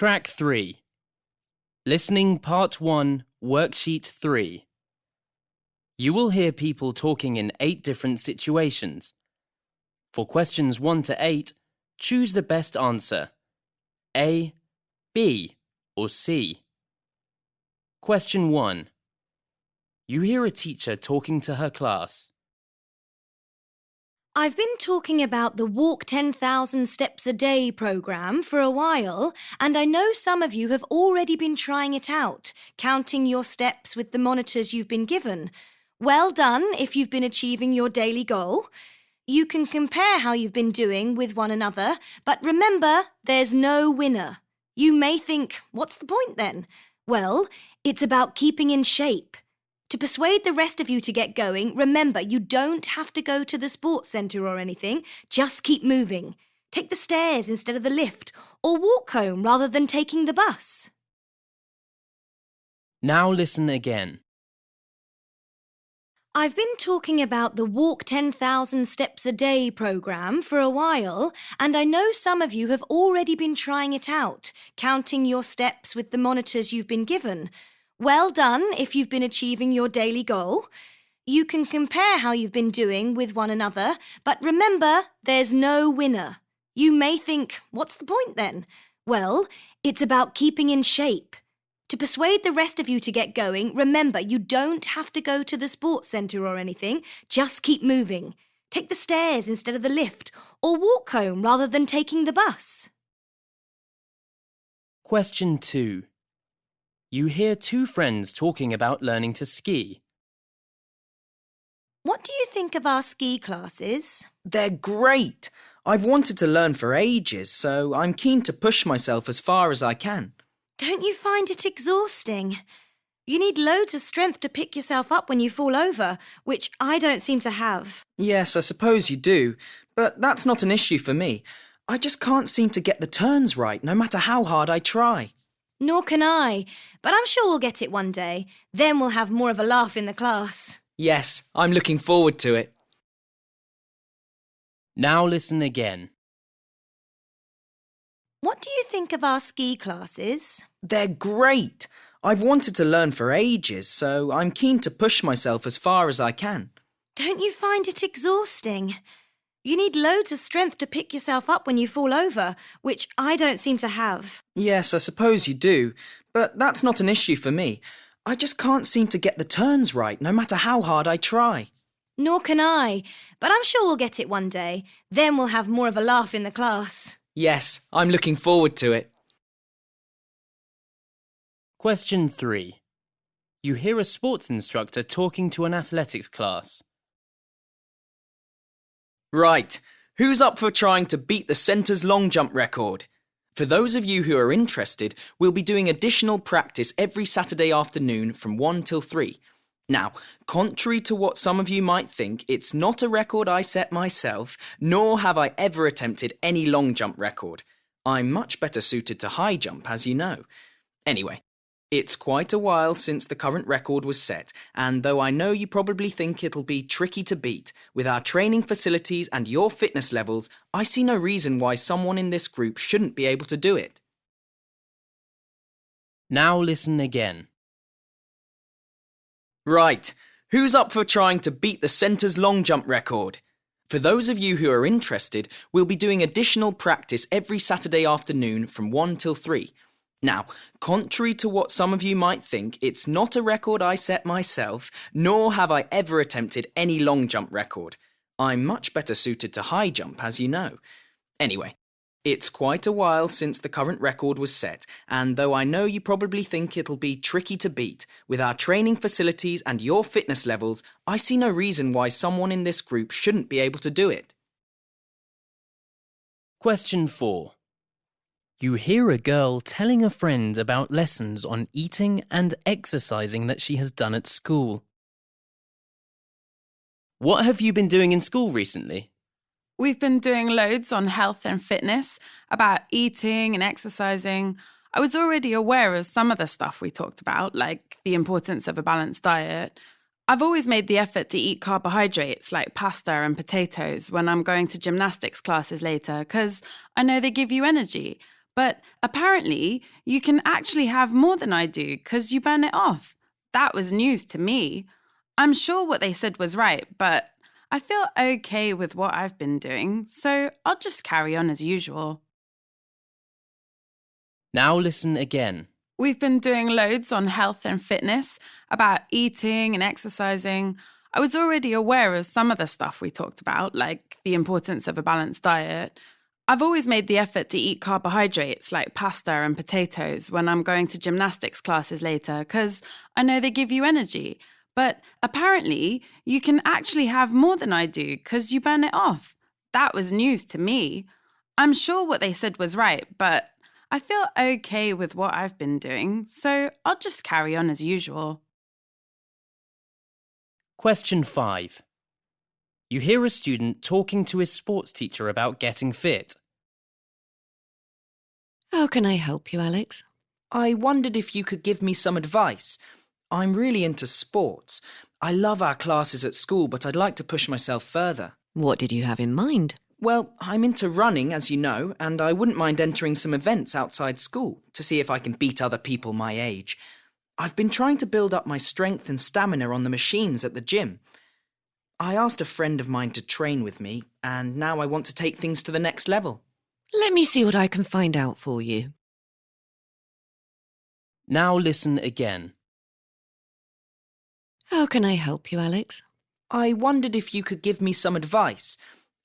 Track 3 Listening Part 1, Worksheet 3. You will hear people talking in eight different situations. For questions 1 to 8, choose the best answer A, B, or C. Question 1. You hear a teacher talking to her class. I've been talking about the Walk 10,000 Steps a Day program for a while, and I know some of you have already been trying it out, counting your steps with the monitors you've been given. Well done if you've been achieving your daily goal. You can compare how you've been doing with one another, but remember, there's no winner. You may think, what's the point then? Well, it's about keeping in shape. To persuade the rest of you to get going, remember you don't have to go to the sports centre or anything. Just keep moving. Take the stairs instead of the lift, or walk home rather than taking the bus. Now listen again. I've been talking about the Walk 10,000 Steps a Day program for a while, and I know some of you have already been trying it out, counting your steps with the monitors you've been given. Well done if you've been achieving your daily goal. You can compare how you've been doing with one another, but remember, there's no winner. You may think, what's the point then? Well, it's about keeping in shape. To persuade the rest of you to get going, remember you don't have to go to the sports centre or anything. Just keep moving. Take the stairs instead of the lift, or walk home rather than taking the bus. Question 2. You hear two friends talking about learning to ski. What do you think of our ski classes? They're great. I've wanted to learn for ages, so I'm keen to push myself as far as I can. Don't you find it exhausting? You need loads of strength to pick yourself up when you fall over, which I don't seem to have. Yes, I suppose you do, but that's not an issue for me. I just can't seem to get the turns right, no matter how hard I try. Nor can I, but I'm sure we'll get it one day. Then we'll have more of a laugh in the class. Yes, I'm looking forward to it. Now listen again. What do you think of our ski classes? They're great. I've wanted to learn for ages, so I'm keen to push myself as far as I can. Don't you find it exhausting? You need loads of strength to pick yourself up when you fall over, which I don't seem to have. Yes, I suppose you do, but that's not an issue for me. I just can't seem to get the turns right, no matter how hard I try. Nor can I, but I'm sure we'll get it one day. Then we'll have more of a laugh in the class. Yes, I'm looking forward to it. Question 3. You hear a sports instructor talking to an athletics class. Right, who's up for trying to beat the centre's long jump record? For those of you who are interested, we'll be doing additional practice every Saturday afternoon from 1 till 3. Now, contrary to what some of you might think, it's not a record I set myself, nor have I ever attempted any long jump record. I'm much better suited to high jump, as you know. Anyway, it's quite a while since the current record was set, and though I know you probably think it'll be tricky to beat, with our training facilities and your fitness levels, I see no reason why someone in this group shouldn't be able to do it. Now listen again. Right, who's up for trying to beat the centre's long jump record? For those of you who are interested, we'll be doing additional practice every Saturday afternoon from 1 till 3. Now, contrary to what some of you might think, it's not a record I set myself, nor have I ever attempted any long jump record. I'm much better suited to high jump, as you know. Anyway, it's quite a while since the current record was set, and though I know you probably think it'll be tricky to beat, with our training facilities and your fitness levels, I see no reason why someone in this group shouldn't be able to do it. Question 4. You hear a girl telling a friend about lessons on eating and exercising that she has done at school. What have you been doing in school recently? We've been doing loads on health and fitness, about eating and exercising. I was already aware of some of the stuff we talked about, like the importance of a balanced diet. I've always made the effort to eat carbohydrates like pasta and potatoes when I'm going to gymnastics classes later, because I know they give you energy. But apparently, you can actually have more than I do because you burn it off. That was news to me. I'm sure what they said was right, but I feel okay with what I've been doing, so I'll just carry on as usual. Now listen again. We've been doing loads on health and fitness, about eating and exercising. I was already aware of some of the stuff we talked about, like the importance of a balanced diet. I've always made the effort to eat carbohydrates like pasta and potatoes when I'm going to gymnastics classes later because I know they give you energy. But apparently, you can actually have more than I do because you burn it off. That was news to me. I'm sure what they said was right, but I feel okay with what I've been doing, so I'll just carry on as usual. Question 5. You hear a student talking to his sports teacher about getting fit. How can I help you, Alex? I wondered if you could give me some advice. I'm really into sports. I love our classes at school, but I'd like to push myself further. What did you have in mind? Well, I'm into running, as you know, and I wouldn't mind entering some events outside school to see if I can beat other people my age. I've been trying to build up my strength and stamina on the machines at the gym. I asked a friend of mine to train with me, and now I want to take things to the next level. Let me see what I can find out for you. Now listen again. How can I help you, Alex? I wondered if you could give me some advice.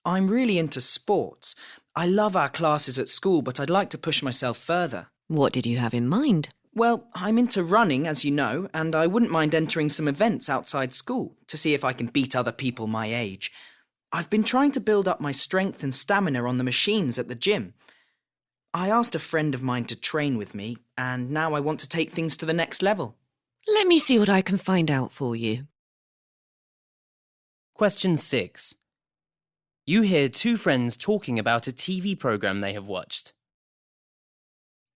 I'm really into sports. I love our classes at school, but I'd like to push myself further. What did you have in mind? Well, I'm into running, as you know, and I wouldn't mind entering some events outside school to see if I can beat other people my age. I've been trying to build up my strength and stamina on the machines at the gym. I asked a friend of mine to train with me, and now I want to take things to the next level. Let me see what I can find out for you. Question 6. You hear two friends talking about a TV program they have watched.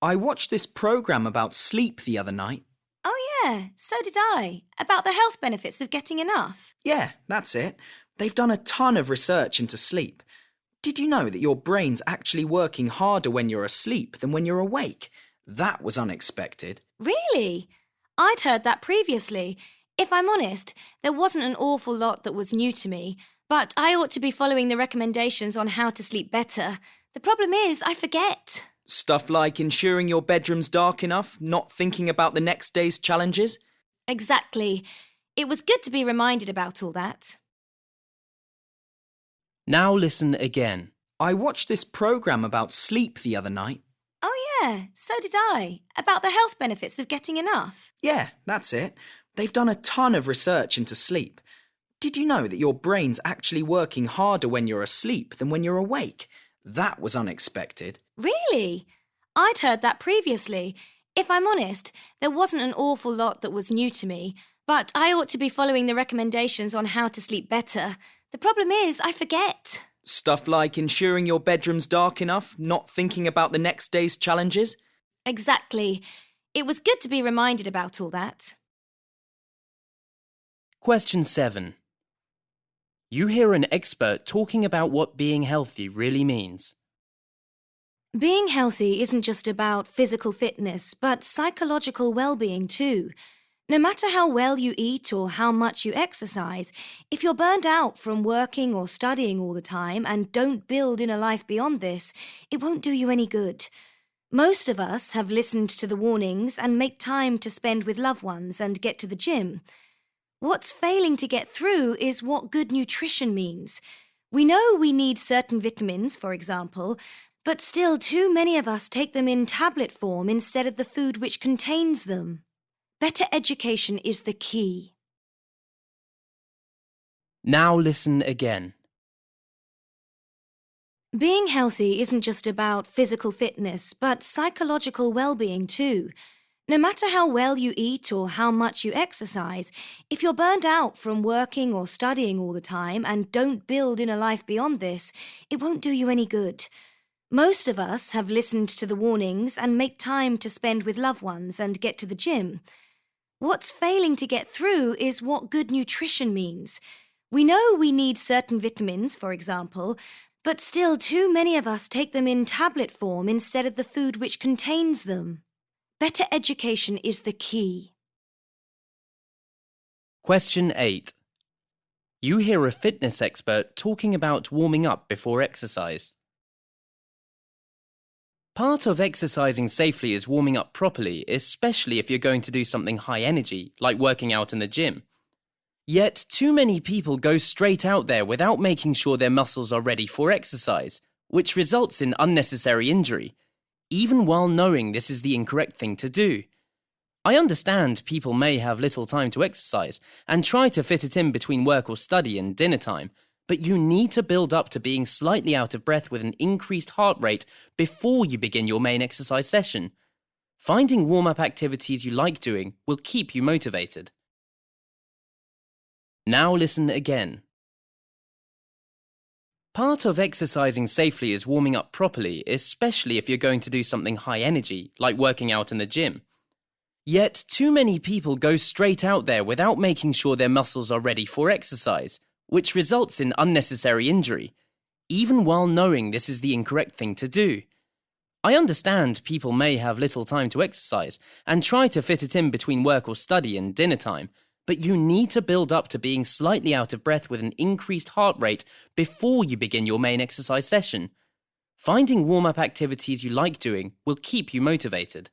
I watched this program about sleep the other night. Oh, yeah, so did I. About the health benefits of getting enough. Yeah, that's it. They've done a ton of research into sleep. Did you know that your brain's actually working harder when you're asleep than when you're awake? That was unexpected. Really? I'd heard that previously. If I'm honest, there wasn't an awful lot that was new to me, but I ought to be following the recommendations on how to sleep better. The problem is, I forget. Stuff like ensuring your bedroom's dark enough, not thinking about the next day's challenges. Exactly. It was good to be reminded about all that. Now listen again. I watched this program about sleep the other night. Oh, yeah, so did I. About the health benefits of getting enough. Yeah, that's it. They've done a ton of research into sleep. Did you know that your brain's actually working harder when you're asleep than when you're awake? That was unexpected. Really? I'd heard that previously. If I'm honest, there wasn't an awful lot that was new to me, but I ought to be following the recommendations on how to sleep better. The problem is, I forget. Stuff like ensuring your bedroom's dark enough, not thinking about the next day's challenges. Exactly. It was good to be reminded about all that. Question 7. You hear an expert talking about what being healthy really means. Being healthy isn't just about physical fitness, but psychological well being too. No matter how well you eat or how much you exercise, if you're burned out from working or studying all the time and don't build in a life beyond this, it won't do you any good. Most of us have listened to the warnings and make time to spend with loved ones and get to the gym. What's failing to get through is what good nutrition means. We know we need certain vitamins, for example, but still too many of us take them in tablet form instead of the food which contains them. Better education is the key. Now listen again. Being healthy isn't just about physical fitness, but psychological well being too. No matter how well you eat or how much you exercise, if you're burned out from working or studying all the time and don't build in a life beyond this, it won't do you any good. Most of us have listened to the warnings and make time to spend with loved ones and get to the gym. What's failing to get through is what good nutrition means. We know we need certain vitamins, for example, But still, too many of us take them in tablet form instead of the food which contains them. Better education is the key. Question 8. You hear a fitness expert talking about warming up before exercise. Part of exercising safely is warming up properly, especially if you're going to do something high energy, like working out in the gym. Yet, too many people go straight out there without making sure their muscles are ready for exercise, which results in unnecessary injury, even while knowing this is the incorrect thing to do. I understand people may have little time to exercise and try to fit it in between work or study and dinner time, but you need to build up to being slightly out of breath with an increased heart rate before you begin your main exercise session. Finding warm up activities you like doing will keep you motivated. Now listen again. Part of exercising safely is warming up properly, especially if you're going to do something high energy, like working out in the gym. Yet, too many people go straight out there without making sure their muscles are ready for exercise which results in unnecessary injury, even while knowing this is the incorrect thing to do. I understand people may have little time to exercise and try to fit it in between work or study and dinner time, but you need to build up to being slightly out of breath with an increased heart rate before you begin your main exercise session. Finding warm up activities you like doing will keep you motivated.